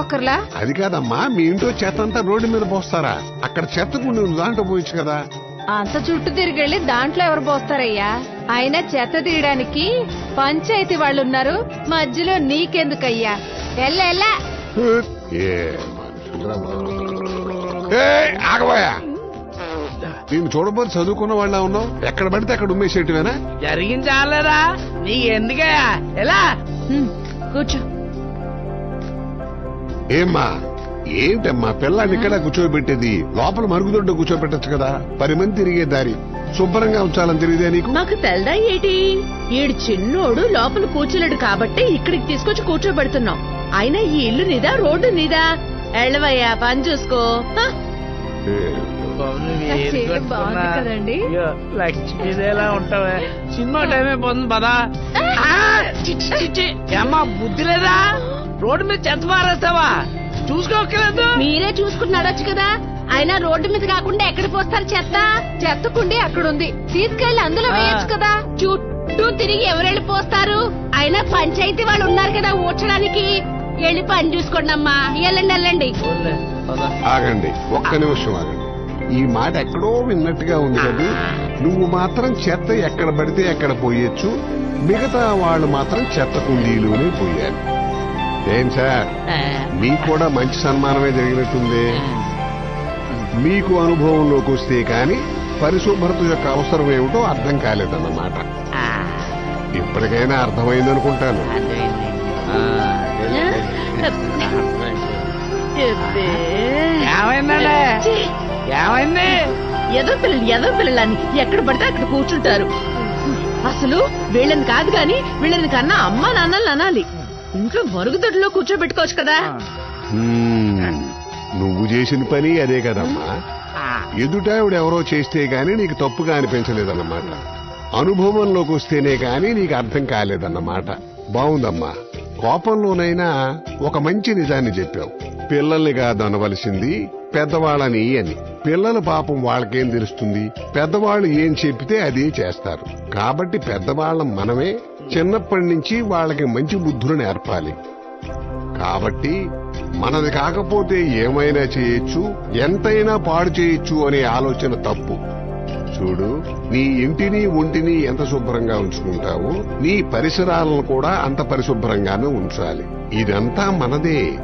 ఒకర్లా అది కాదమ్మా మీ ఇంట్లో చెత్త అంతా రోడ్డు మీద పోస్తారా? అక్కడ చెత్త కుండి ఉంది దాంట్లో పోయొచ్చు కదా. అంత చుట్టూ తిరిగెళ్ళి దాంట్లో ఎవరు పోస్తారయ్యా? అయినా చెత్త తీయడానికి పంచాయతీ వాళ్ళు ఉన్నారు మధ్యలో నీకెందుకయ్యా? ఎల్ల ఎల్లా! ఏ మనుషులురా బాబు. ఏయ్, ఆగబోయా. నేను చూడబోతు చదువుకున్న వాళ్ళ ఉన్నావు? ఎక్కడ పడితే అక్కడ ఉమ్మేసేటివేనా? జరిగింది చాలరా. నీకు ఎందుకయ్యా? ఎలా? కూర్చో. ఏమ్మా ఏంటమ్మా పిల్లాన్ని ఇక్కడ కూర్చోబెట్టేది? లోపల మరుగుదొడ్డ కూర్చోబెట్టచ్చు కదా? పది మంది తిరిగే దారి. శుభ్రంగా ఉంచాలని తెలియదే నీకు? మాకు తెల్దా ఏటి? ఈడు చిన్నోడు లోపల కూర్చోలేడు కాబట్టి ఇక్కడికి తీసుకొచ్చి కూర్చోబెడుతున్నాం. అయినా ఈ ఇల్లు నీదా రోడ్డు నీదా? ఎళ్ళవయ్యా పని చూసుకో? లక్ష్మీదేలా ఉంటావే? సినిమా టైం అయిపోతుంది పదా? ఆ, చిచ్చి, చిచ్చి. ఏమ్మా బుద్ధి లేదా? రోడ్డు మీద చెత్త పారేస్తావా? చూసుకోకలేదు మీరే చూసుకుని నడొచ్చు కదా? అయినా రోడ్డు మీద కాకుండా ఎక్కడ పోస్తారు చెత్త? చెత్త కుండి అక్కడుంది. తీసుకెళ్ళి అందులో వేయచ్చు కదా. చుట్టూ తిరిగి ఎవరెళ్ళి పోస్తారు? అయినా పంచాయతీ వాళ్ళు ఉన్నారు కదా ఊడ్చడానికి? వెళ్ళి పని చూసుకోండి అమ్మా. వెళ్ళండి వెళ్ళండి. ఆగండి ఒక్క నిమిషం ఆగండి. ఈ మాట ఎక్కడో విన్నట్టుగా ఉంది కదా నువ్వు మాత్రం చెత్త ఎక్కడ పడితే ఎక్కడ పోయొచ్చు. మిగతా వాళ్ళు మాత్రం చెత్త కుండీలోనే పోయారు. ఏం సార్? మీకు కూడా మంచి సన్మానమే జరిగినట్టుంది. మీకు అనుభవంలోకి వస్తే కాని పరిశుభ్రత యొక్క అవసరం ఏమిటో అర్థం కాలేదన్నమాట. ఇప్పటికైనా. ఏమైందండి? ఛీ, ఏమైంది? ఎదో పిల్లలు ఎదో పిల్లలని ఎక్కడ పడితే అక్కడ కూర్చుంటారు. అసలు వీళ్ళని కాదు గాని వీళ్ళని కన్నా అమ్మా నాన్నలు అనాలి. ఇంట్లో మరుగుదొడ్లో కూర్చోబెట్టుకోవచ్చు కదా. నువ్వు చేసిన పని అదే కదమ్మా. ఎదుటావిడ ఎవరో చేస్తే గాని నీకు తప్పుగా అనిపించలేదన్నమాట. అనుభవంలోకి వస్తేనే గాని నీకు అర్థం కాలేదన్నమాట. బావుందమ్మా. కోపంలోనైనా ఒక మంచి నిజాన్ని చెప్పావు. పిల్లల్ని కాదు అనవలసింది పెద్దవాళ్ళని అని. పిల్లల పాపం వాళ్ళకేం తెలుస్తుంది? పెద్దవాళ్ళు ఏం చెప్పితే అదే చేస్తారు. కాబట్టి పెద్దవాళ్ళం మనమే చిన్నప్పటి నుంచి వాళ్ళకి మంచి బుద్ధులు నేర్పాలి. కాబట్టి మనది కాకపోతే ఏమైనా చేయొచ్చు ఎంతైనా పాడు చేయొచ్చు అనే ఆలోచన తప్పు. చూడు నీ ఇంటిని ఒంటిని ఎంత శుభ్రంగా ఉంచుకుంటావో నీ పరిసరాలను కూడా అంత పరిశుభ్రంగానే ఉంచాలి. ఇదంతా మనదే.